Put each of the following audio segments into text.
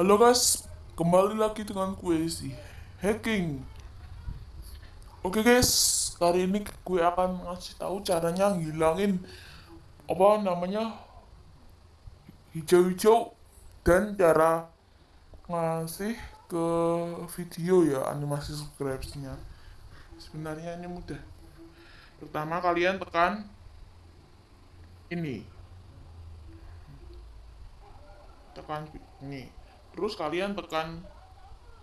Halo guys, kembali lagi dengan gue si hacking. Oke guys, kali ini gue akan ngasih tahu caranya ngilangin apa namanya hijau-hijau dan cara ngasih ke video ya animasi subscribe-nya. Sebenarnya ini mudah. Pertama kalian tekan ini. Tekan ini. Terus kalian tekan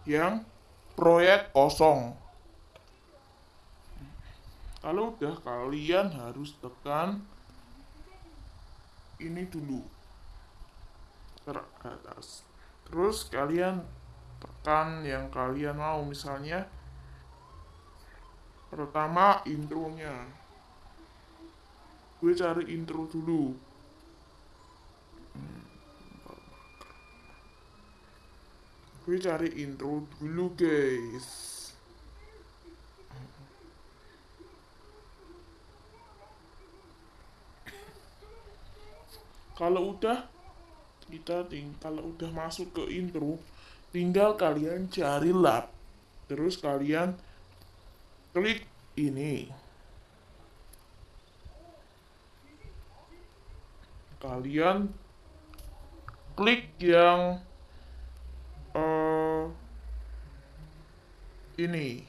yang proyek kosong. Kalau udah kalian harus tekan ini dulu. Ke atas. Terus kalian tekan yang kalian mau. Misalnya pertama intronya. Gue cari intro dulu gue cari intro dulu guys. Kalau udah kita ting kalau udah masuk ke intro tinggal kalian cari lab terus kalian klik ini. Kalian klik yang ini.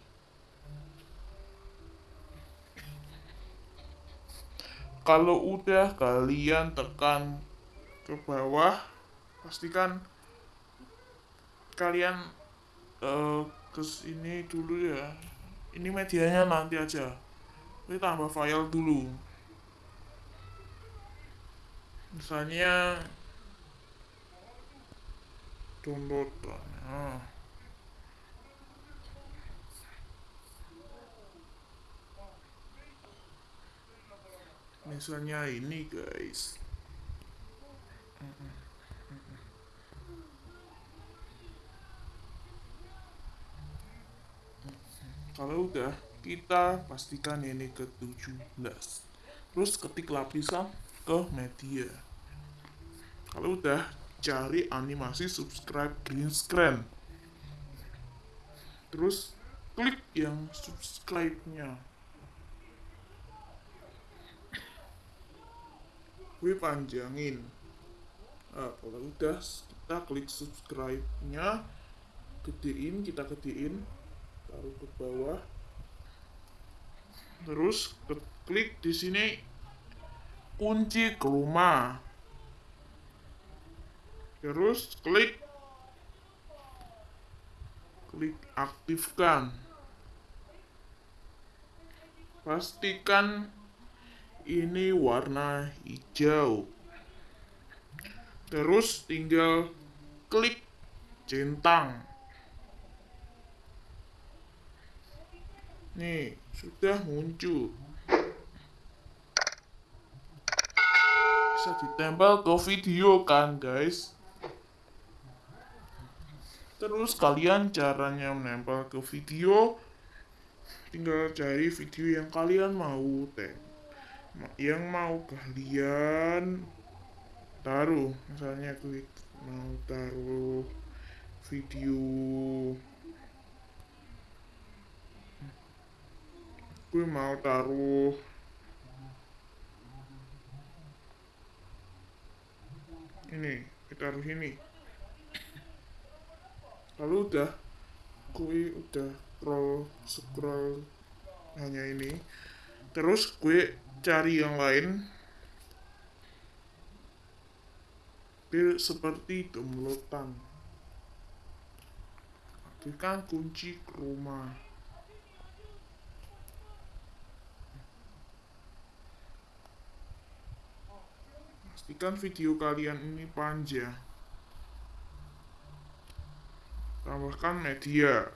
Kalau udah kalian tekan ke bawah pastikan kalian uh, ke sini dulu ya. Ini medianya nanti aja. Ini tambah file dulu. Misalnya download nah. Misalnya ini guys. Kalau udah kita pastikan ini ke 17 terus ketik lapisan ke media. Kalau udah cari animasi subscribe green screen. Terus klik yang subscribe gue panjangin. Nah, kalau udah kita klik subscribe nya gedein kita gedein. Taruh ke bawah. Terus klik di sini kunci ke rumah. Terus klik klik aktifkan. Pastikan ini warna hijau. Terus tinggal klik centang. Nih sudah muncul. Bisa ditempel ke video kan guys? Terus kalian caranya menempel ke video tinggal cari video yang kalian mau teh yang mau kalian taruh misalnya klik mau taruh video. Gue mau taruh ini kita taruh ini lalu udah gue udah scroll scroll hanya ini. Terus gue cari yang lain. Biar seperti downloadan aktifkan kunci rumah. Pastikan video kalian ini panjang. Tambahkan media.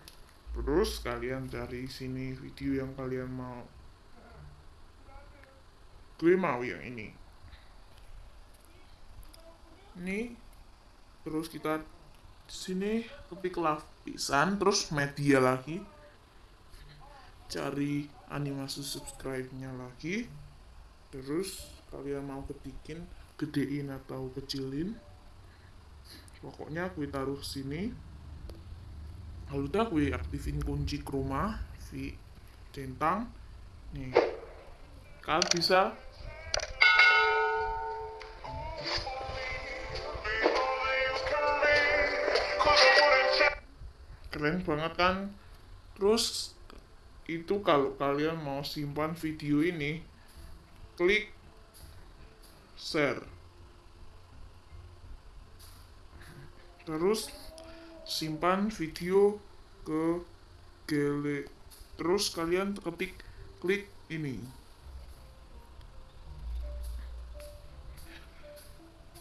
Terus kalian cari sini video yang kalian mau gue mau yang ini. Ini terus kita sini ketik lapisan terus media lagi. Cari animasi subscribe nya lagi. Terus kalian mau ketikin gedein atau kecilin. Pokoknya gue taruh sini. Lalu dah gue aktifin kunci chroma v centang. Nih kalian bisa keren banget kan. Terus itu kalau kalian mau simpan video ini klik share. Terus simpan video ke gele. Terus kalian ketik klik ini.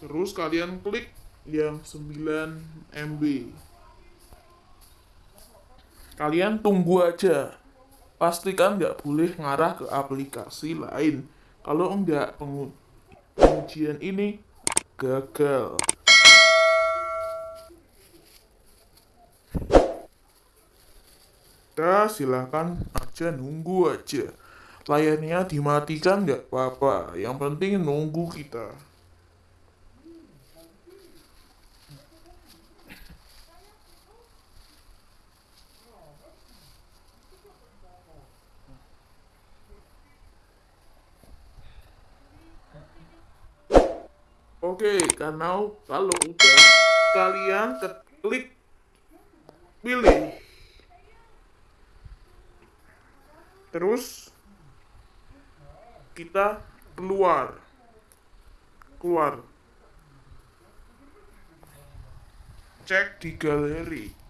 Terus kalian klik yang 9 MB kalian tunggu aja. Pastikan nggak boleh ngarah ke aplikasi lain. Kalau enggak pengujian ini gagal. Kita silahkan aja nunggu aja. Layarnya dimatikan nggak apa-apa. Yang penting nunggu kita Oke, karena kalau udah kalian klik pilih. Terus kita keluar. Keluar. Cek di galeri.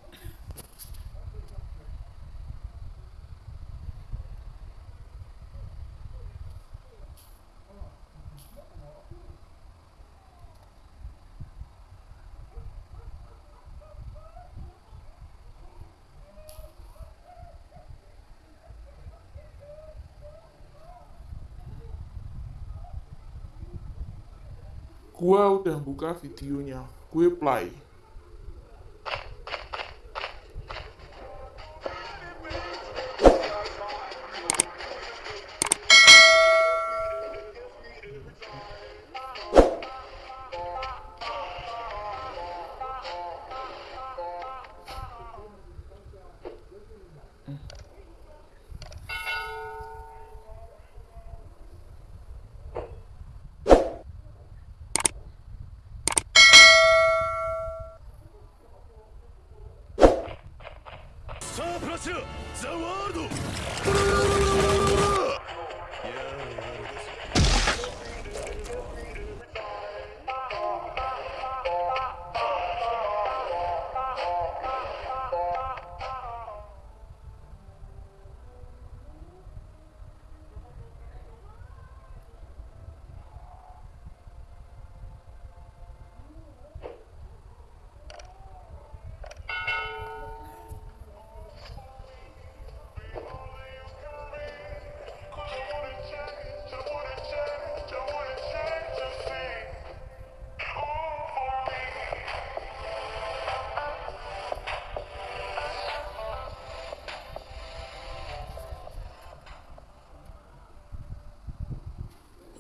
Gua udah buka videonya. Gue play Star the world!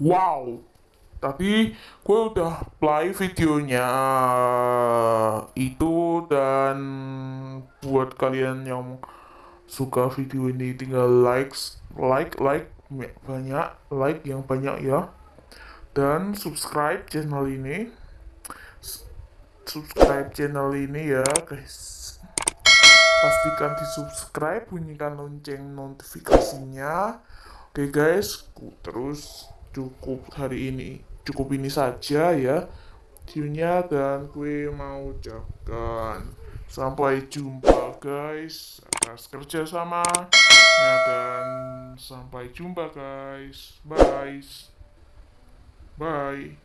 Wow, tapi gue udah play videonya itu dan buat kalian yang suka video ini tinggal likes, like, like banyak, like yang banyak ya. Dan subscribe channel ini. Subscribe channel ini ya, guys. Pastikan di subscribe, bunyikan lonceng notifikasinya. Oke okay, guys, terus cukup hari ini. Cukup ini saja ya. Videonya dan gue mau ucapkan sampai jumpa guys. Atas kerjasama ya, dan sampai jumpa guys. Bye. Bye.